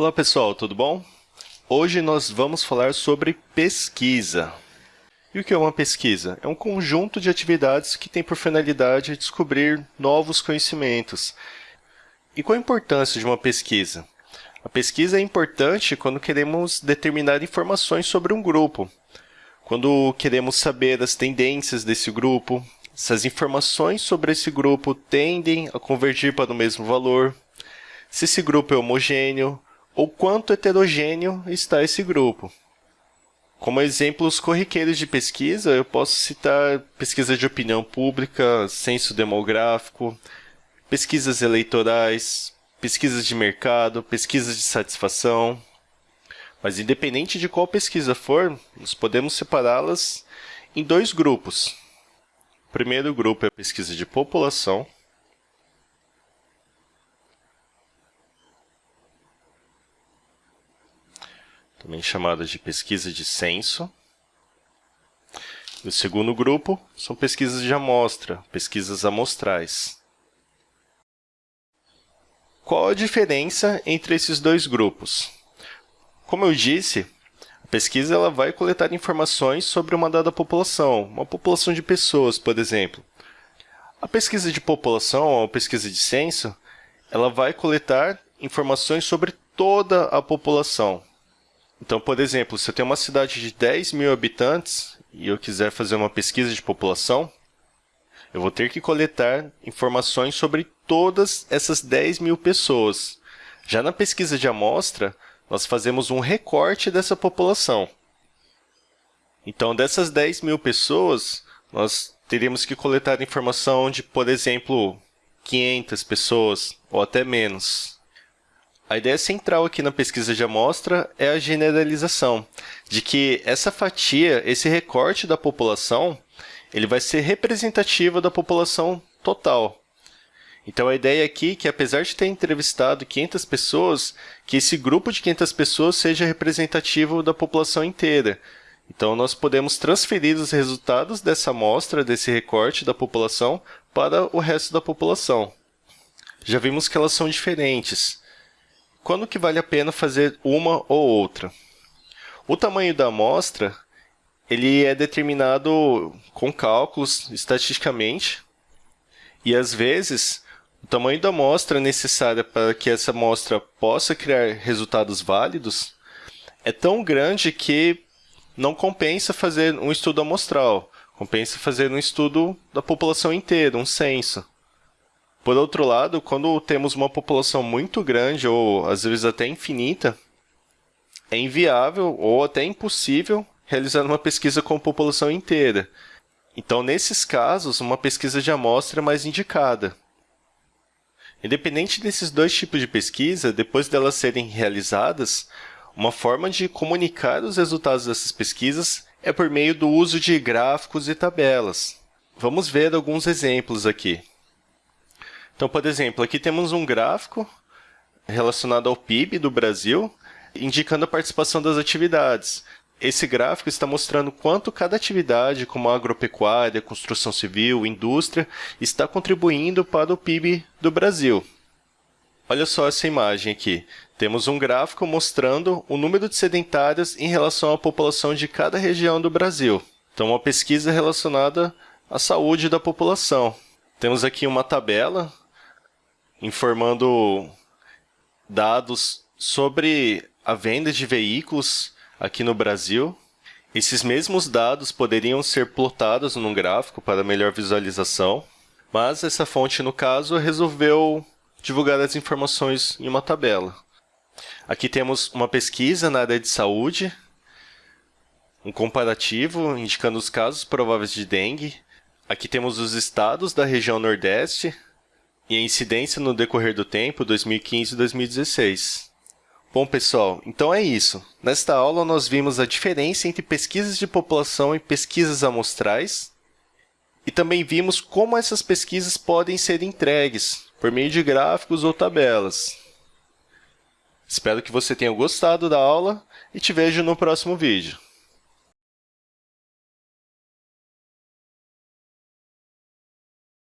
Olá pessoal, tudo bom? Hoje nós vamos falar sobre pesquisa. E o que é uma pesquisa? É um conjunto de atividades que tem por finalidade descobrir novos conhecimentos. E qual a importância de uma pesquisa? A pesquisa é importante quando queremos determinar informações sobre um grupo, quando queremos saber as tendências desse grupo, se as informações sobre esse grupo tendem a convergir para o mesmo valor, se esse grupo é homogêneo, ou quanto heterogêneo está esse grupo. Como exemplos corriqueiros de pesquisa, eu posso citar pesquisa de opinião pública, censo demográfico, pesquisas eleitorais, pesquisas de mercado, pesquisas de satisfação. Mas independente de qual pesquisa for, nós podemos separá-las em dois grupos. O primeiro grupo é a pesquisa de população, também chamada de pesquisa de censo. E o segundo grupo são pesquisas de amostra, pesquisas amostrais. Qual a diferença entre esses dois grupos? Como eu disse, a pesquisa ela vai coletar informações sobre uma dada população, uma população de pessoas, por exemplo. A pesquisa de população, ou pesquisa de censo, ela vai coletar informações sobre toda a população, então, por exemplo, se eu tenho uma cidade de 10 mil habitantes e eu quiser fazer uma pesquisa de população, eu vou ter que coletar informações sobre todas essas 10 mil pessoas. Já na pesquisa de amostra, nós fazemos um recorte dessa população. Então, dessas 10 mil pessoas, nós teríamos que coletar informação de, por exemplo, 500 pessoas ou até menos. A ideia central aqui na pesquisa de amostra é a generalização, de que essa fatia, esse recorte da população, ele vai ser representativo da população total. Então, a ideia aqui é que, apesar de ter entrevistado 500 pessoas, que esse grupo de 500 pessoas seja representativo da população inteira. Então, nós podemos transferir os resultados dessa amostra, desse recorte da população, para o resto da população. Já vimos que elas são diferentes quando que vale a pena fazer uma ou outra? O tamanho da amostra ele é determinado com cálculos estatisticamente e, às vezes, o tamanho da amostra necessária para que essa amostra possa criar resultados válidos é tão grande que não compensa fazer um estudo amostral, compensa fazer um estudo da população inteira, um censo. Por outro lado, quando temos uma população muito grande, ou às vezes até infinita, é inviável ou até impossível realizar uma pesquisa com a população inteira. Então, nesses casos, uma pesquisa de amostra é mais indicada. Independente desses dois tipos de pesquisa, depois delas serem realizadas, uma forma de comunicar os resultados dessas pesquisas é por meio do uso de gráficos e tabelas. Vamos ver alguns exemplos aqui. Então, por exemplo, aqui temos um gráfico relacionado ao PIB do Brasil, indicando a participação das atividades. Esse gráfico está mostrando quanto cada atividade, como agropecuária, construção civil, indústria, está contribuindo para o PIB do Brasil. Olha só essa imagem aqui. Temos um gráfico mostrando o número de sedentários em relação à população de cada região do Brasil. Então, uma pesquisa relacionada à saúde da população. Temos aqui uma tabela informando dados sobre a venda de veículos aqui no Brasil. Esses mesmos dados poderiam ser plotados num gráfico para melhor visualização, mas essa fonte, no caso, resolveu divulgar as informações em uma tabela. Aqui temos uma pesquisa na área de saúde, um comparativo indicando os casos prováveis de dengue. Aqui temos os estados da região Nordeste, e a incidência no decorrer do tempo 2015 e 2016. Bom, pessoal, então é isso. Nesta aula, nós vimos a diferença entre pesquisas de população e pesquisas amostrais, e também vimos como essas pesquisas podem ser entregues por meio de gráficos ou tabelas. Espero que você tenha gostado da aula e te vejo no próximo vídeo.